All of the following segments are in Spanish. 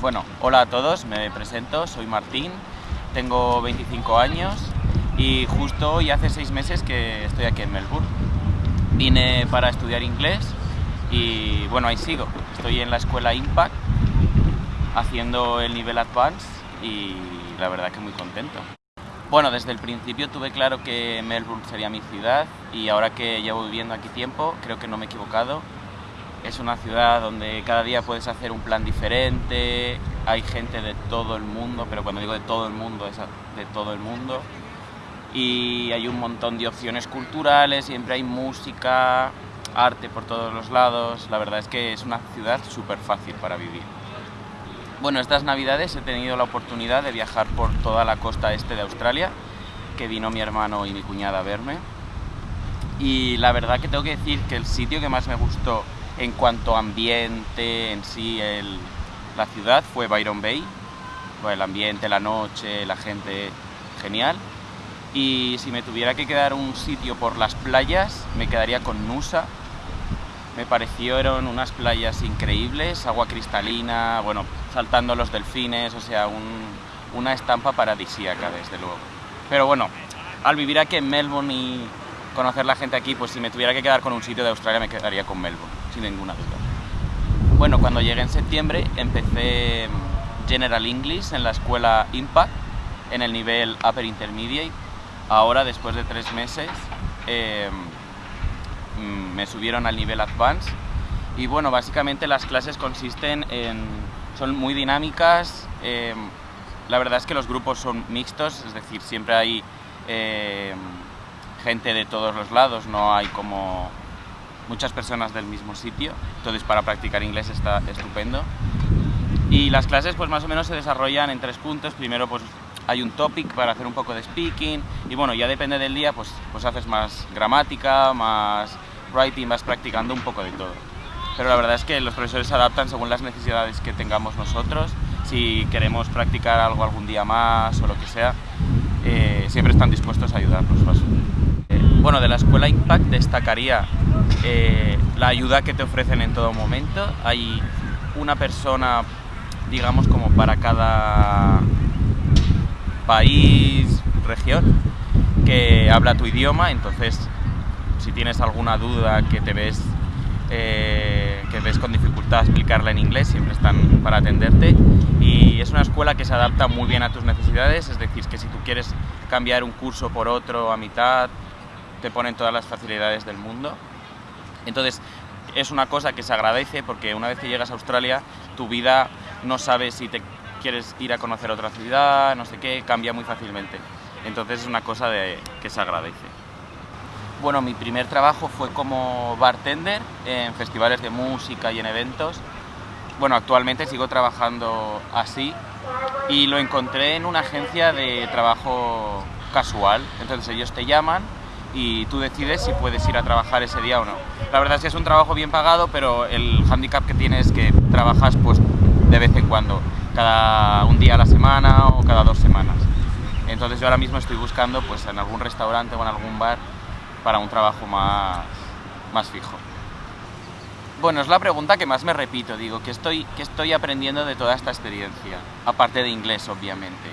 Bueno, hola a todos, me presento, soy Martín, tengo 25 años y justo hoy hace seis meses que estoy aquí en Melbourne. Vine para estudiar inglés y bueno, ahí sigo. Estoy en la escuela Impact haciendo el nivel Advanced y la verdad que muy contento. Bueno, desde el principio tuve claro que Melbourne sería mi ciudad y ahora que llevo viviendo aquí tiempo creo que no me he equivocado. Es una ciudad donde cada día puedes hacer un plan diferente, hay gente de todo el mundo, pero cuando digo de todo el mundo es de todo el mundo. Y hay un montón de opciones culturales, siempre hay música, arte por todos los lados. La verdad es que es una ciudad súper fácil para vivir. Bueno, estas navidades he tenido la oportunidad de viajar por toda la costa este de Australia, que vino mi hermano y mi cuñada a verme. Y la verdad que tengo que decir que el sitio que más me gustó en cuanto a ambiente en sí, la ciudad, fue Byron Bay. Pues el ambiente, la noche, la gente, genial. Y si me tuviera que quedar un sitio por las playas, me quedaría con Nusa, me parecieron unas playas increíbles, agua cristalina, bueno, saltando los delfines, o sea, una estampa paradisíaca, desde luego. Pero bueno, al vivir aquí en Melbourne y conocer la gente aquí, pues si me tuviera que quedar con un sitio de Australia me quedaría con Melbourne, ninguna duda. Bueno, cuando llegué en septiembre empecé General English en la escuela Impact, en el nivel Upper Intermediate. Ahora, después de tres meses, eh, Mm, me subieron al nivel Advanced y bueno, básicamente las clases consisten en... son muy dinámicas, eh, la verdad es que los grupos son mixtos, es decir, siempre hay eh, gente de todos los lados, no hay como muchas personas del mismo sitio, entonces para practicar inglés está estupendo. Y las clases pues más o menos se desarrollan en tres puntos, primero pues hay un topic para hacer un poco de speaking y bueno, ya depende del día pues, pues haces más gramática, más writing, vas practicando un poco de todo. Pero la verdad es que los profesores se adaptan según las necesidades que tengamos nosotros. Si queremos practicar algo algún día más o lo que sea, eh, siempre están dispuestos a ayudarnos. Eh, bueno, de la escuela Impact destacaría eh, la ayuda que te ofrecen en todo momento. Hay una persona, digamos, como para cada país, región, que habla tu idioma, entonces si tienes alguna duda que te ves, eh, que ves con dificultad explicarla en inglés, siempre están para atenderte. Y es una escuela que se adapta muy bien a tus necesidades, es decir, que si tú quieres cambiar un curso por otro a mitad, te ponen todas las facilidades del mundo. Entonces, es una cosa que se agradece porque una vez que llegas a Australia, tu vida no sabes si te quieres ir a conocer otra ciudad, no sé qué, cambia muy fácilmente. Entonces es una cosa de, que se agradece. Bueno, mi primer trabajo fue como bartender en festivales de música y en eventos. Bueno, actualmente sigo trabajando así y lo encontré en una agencia de trabajo casual. Entonces ellos te llaman y tú decides si puedes ir a trabajar ese día o no. La verdad es que es un trabajo bien pagado, pero el handicap que tienes es que trabajas pues de vez en cuando, cada un día a la semana o cada dos semanas. Entonces yo ahora mismo estoy buscando pues en algún restaurante o en algún bar para un trabajo más, más fijo. Bueno, es la pregunta que más me repito, digo, ¿qué estoy, ¿qué estoy aprendiendo de toda esta experiencia? Aparte de inglés, obviamente.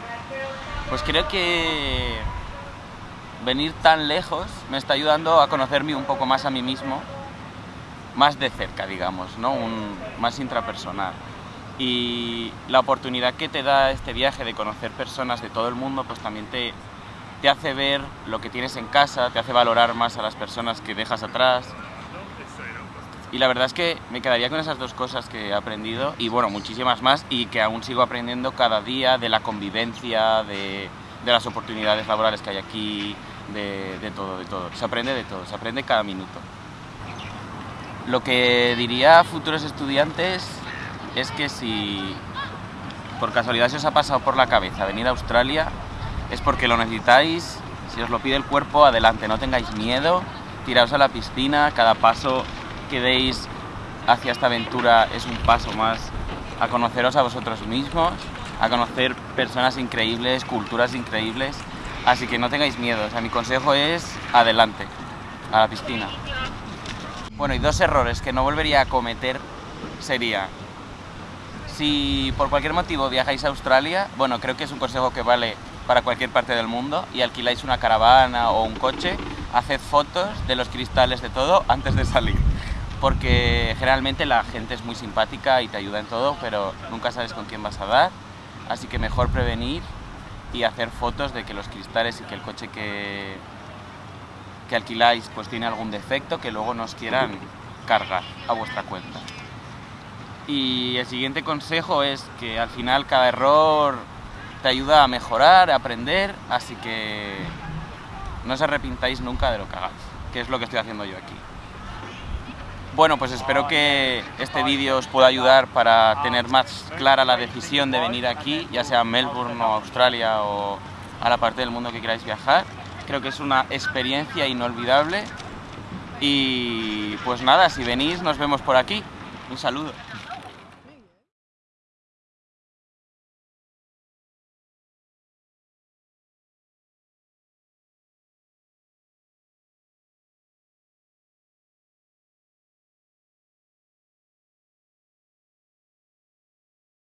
Pues creo que venir tan lejos me está ayudando a conocerme un poco más a mí mismo, más de cerca, digamos, ¿no? Un, más intrapersonal. Y la oportunidad que te da este viaje de conocer personas de todo el mundo, pues también te, te hace ver lo que tienes en casa, te hace valorar más a las personas que dejas atrás. Y la verdad es que me quedaría con esas dos cosas que he aprendido y bueno, muchísimas más y que aún sigo aprendiendo cada día de la convivencia, de, de las oportunidades laborales que hay aquí, de, todo, de todo. Se aprende de todo, se aprende cada minuto. Lo que diría a futuros estudiantes es que si por casualidad se os ha pasado por la cabeza venir a Australia, es porque lo necesitáis, si os lo pide el cuerpo, adelante, no tengáis miedo, tiraos a la piscina, cada paso que deis hacia esta aventura es un paso más a conoceros a vosotros mismos, a conocer personas increíbles, culturas increíbles, así que no tengáis miedo, o sea, mi consejo es adelante, a la piscina. Bueno, y dos errores que no volvería a cometer sería Si por cualquier motivo viajáis a Australia, bueno, creo que es un consejo que vale para cualquier parte del mundo y alquiláis una caravana o un coche, haced fotos de los cristales de todo antes de salir. Porque generalmente la gente es muy simpática y te ayuda en todo, pero nunca sabes con quién vas a dar. Así que mejor prevenir y hacer fotos de que los cristales y que el coche que, que alquiláis pues tiene algún defecto que luego nos quieran cargar a vuestra cuenta. Y el siguiente consejo es que al final cada error te ayuda a mejorar, a aprender, así que no os arrepintáis nunca de lo que hagáis, que es lo que estoy haciendo yo aquí. Bueno, pues espero que este vídeo os pueda ayudar para tener más clara la decisión de venir aquí, ya sea a Melbourne o Australia o a la parte del mundo que queráis viajar. Creo que es una experiencia inolvidable y pues nada, si venís nos vemos por aquí. Un saludo.